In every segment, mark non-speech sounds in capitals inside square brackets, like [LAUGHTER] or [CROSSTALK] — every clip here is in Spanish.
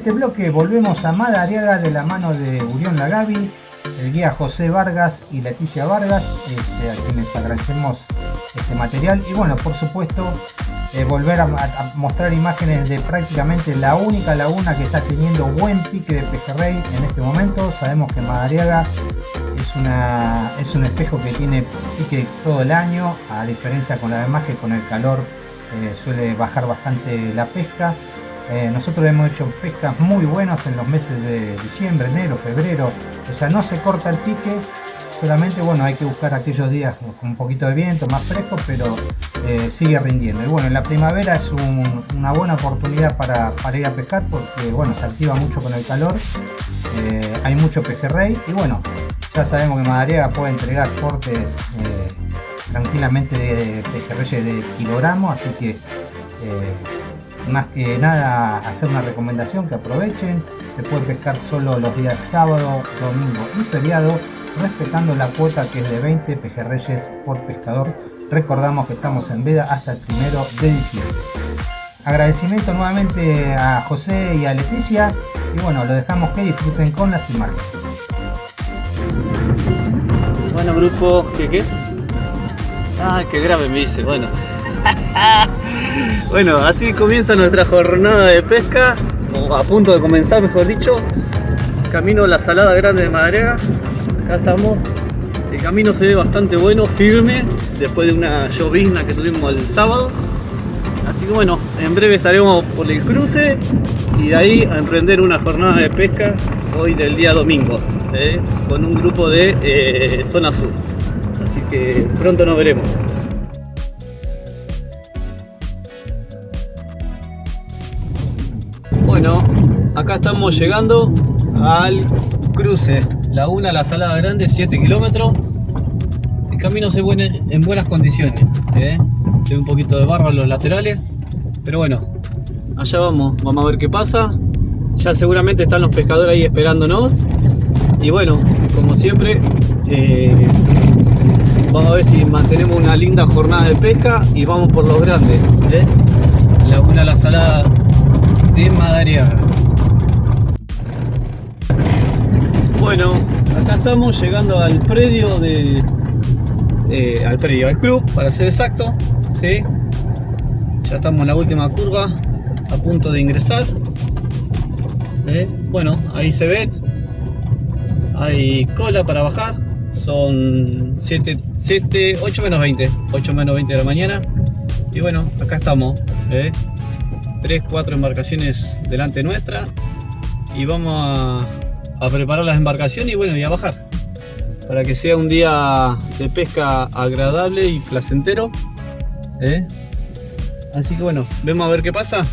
este bloque volvemos a Madariaga de la mano de Urión Lagavi, el guía José Vargas y Leticia Vargas, este, a quienes agradecemos este material. Y bueno, por supuesto, eh, volver a, mostrar imágenes de prácticamente la única laguna que está teniendo buen pique de pejerrey en este momento. Sabemos que Madariaga es, una, es un espejo que tiene pique todo el año, a diferencia con la demás que con el calor eh, suele bajar bastante la pesca. Eh, nosotros hemos hecho pescas muy buenas en los meses de diciembre, enero, febrero. O sea, no se corta el pique, solamente bueno, hay que buscar aquellos días con un poquito de viento, más fresco, pero eh, sigue rindiendo. Y bueno, en la primavera es una buena oportunidad para, ir a pescar porque bueno, se activa mucho con el calor. Eh, hay mucho pejerrey y bueno, ya sabemos que Madariaga puede entregar cortes tranquilamente de pejerreyes de kilogramos, así que más que nada hacer una recomendación que aprovechen. Se puede pescar solo los días sábado domingo y feriado respetando la cuota que es de 20 pejerreyes por pescador. Recordamos que estamos en veda hasta el primero de diciembre. Agradecimiento nuevamente a José y a Leticia. Y bueno lo dejamos que disfruten con las imágenes. Bueno grupo ¿qué qué? ah qué grave me dice bueno [LAUGHS] bueno, así comienza nuestra jornada de pesca, o a punto de comenzar mejor dicho. Camino a la salada grande de Madrega, acá estamos. El camino se ve bastante bueno, firme, después de una llovizna que tuvimos el sábado. Así que bueno, en breve estaremos por el cruce y de ahí a emprender una jornada de pesca hoy del día domingo, ¿eh? con un grupo de eh, zona sur. Así que pronto nos veremos. Acá estamos llegando al cruce Laguna La Salada Grande, 7 kilómetros. El camino se ve en buenas condiciones. ¿eh? Se ve un poquito de barro en los laterales. Pero bueno, allá vamos, vamos a ver qué pasa. Ya seguramente están los pescadores ahí esperándonos. Y bueno, como siempre, eh, vamos a ver si mantenemos una linda jornada de pesca y vamos por los grandes. ¿eh? Laguna La Salada de Madariaga. Bueno, acá estamos llegando al predio de... Eh, al predio, al club, para ser exacto. ¿sí? Ya estamos en la última curva, a punto de ingresar. ¿eh? Bueno, ahí se ve. Hay cola para bajar. Son 7, 7, 8 menos 20. 8 menos 20 de la mañana. Y bueno, acá estamos. ¿eh? 3, 4 embarcaciones delante nuestra y vamos a, preparar las embarcaciones y bueno, y a bajar para que sea un día de pesca agradable y placentero ¿eh? así que bueno, vemos a ver qué pasa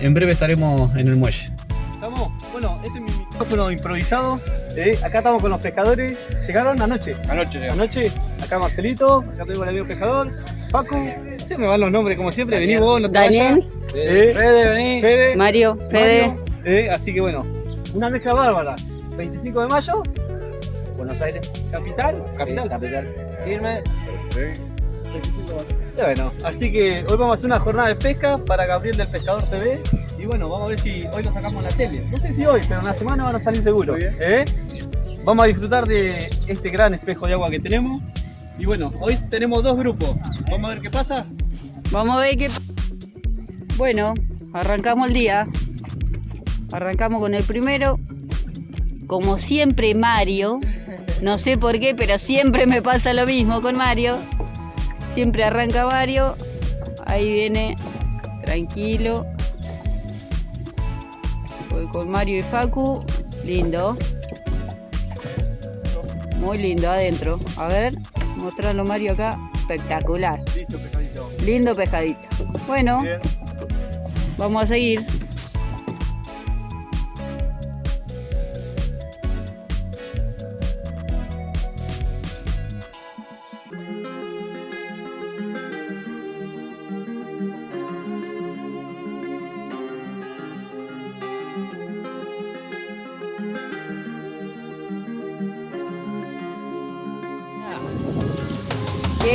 en breve estaremos en el muelle estamos, bueno, este es mi micrófono improvisado ¿eh? acá estamos con los pescadores ¿llegaron anoche? anoche, anoche acá Marcelito, acá tengo el amigo pescador Paco, se me van los nombres como siempre, vení vos, no te Daniel, eh, Fede, vení. Fede, Mario, Fede. eh, así que bueno, una mezcla bárbara. 25 de mayo, Buenos Aires, capital, capital, capital. Firme. Bueno, así que hoy vamos a hacer una jornada de pesca para Gabriel del Pescador TV y bueno, vamos a ver si hoy lo sacamos en la tele. No sé si hoy, pero en la semana van a salir seguro. ¿eh? Vamos a disfrutar de este gran espejo de agua que tenemos y bueno, hoy tenemos dos grupos. Vamos a ver qué pasa. Vamos a ver qué... Bueno, arrancamos el día. Arrancamos con el primero. Como siempre Mario. No sé por qué, pero siempre me pasa lo mismo con Mario. Siempre arranca Mario. Ahí viene. Tranquilo. Voy con Mario y Facu. Lindo. Muy lindo adentro. A ver. Mostrarlo Mario acá. Espectacular. Listo, pescadito. Lindo pescadito. Bueno, vamos a seguir.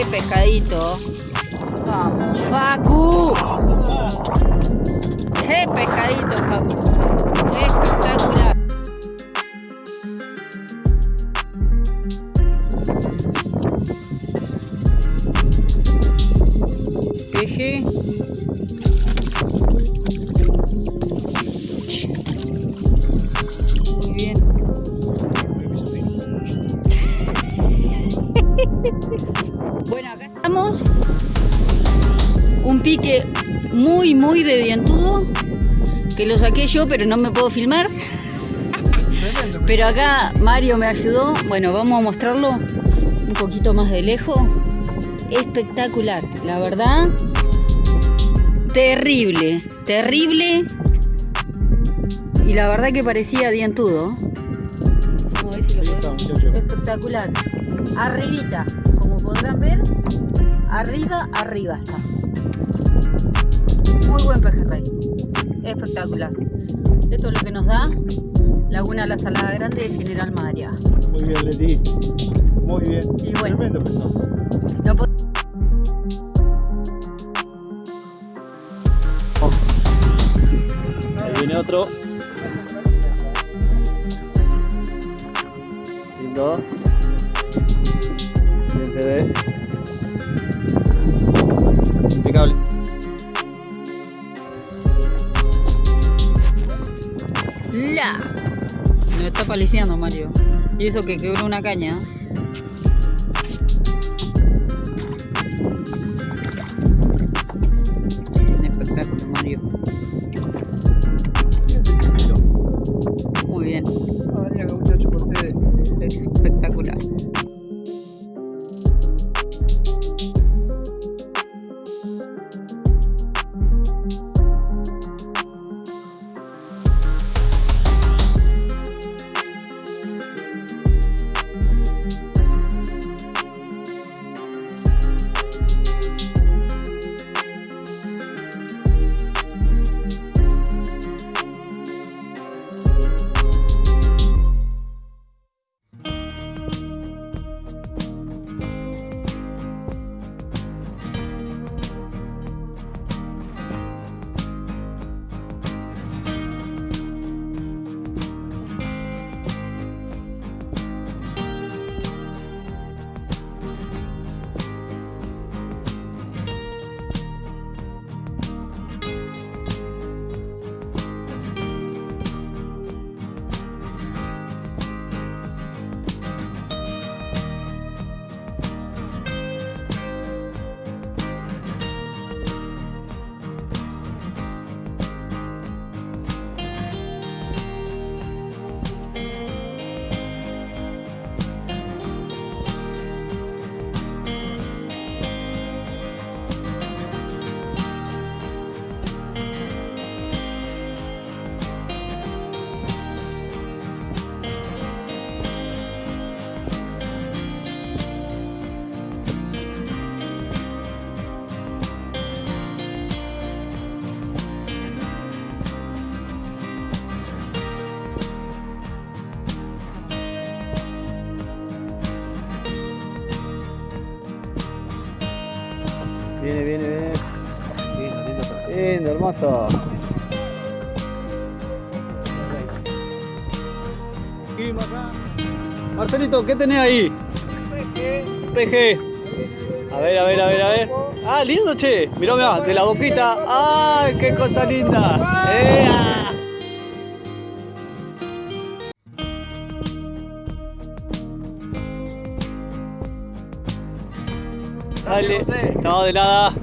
Qué pescadito. Facu. Qué pescadito, Facu. Espectacular. Muy, muy de dientudo. Que lo saqué yo, pero no me puedo filmar. Pero acá Mario me ayudó. Bueno, vamos a mostrarlo un poquito más de lejos. Espectacular, la verdad. Terrible, terrible. Y la verdad que parecía dientudo. Espectacular. Arribita, como podrán ver, arriba, arriba está. Muy buen pejerrey. Espectacular. Esto es lo que nos da Laguna La Salada Grande de General María. Muy bien, Leti. Muy bien. Y bueno. Tremendo. No Ahí viene otro. Lindo. Bien ve. ¡La! Me está paliciando Mario. Y eso que quebró una caña. Viene, viene, viene. Lindo, lindo. Lindo, hermoso. Marcelito, ¿qué tenés ahí? PG. A ver, a ver, a ver, a ver. Ah, lindo, che. Mirá, mirá, de la boquita. ¡Ay, qué cosa linda! ¡Ea! Dale. No, de nada.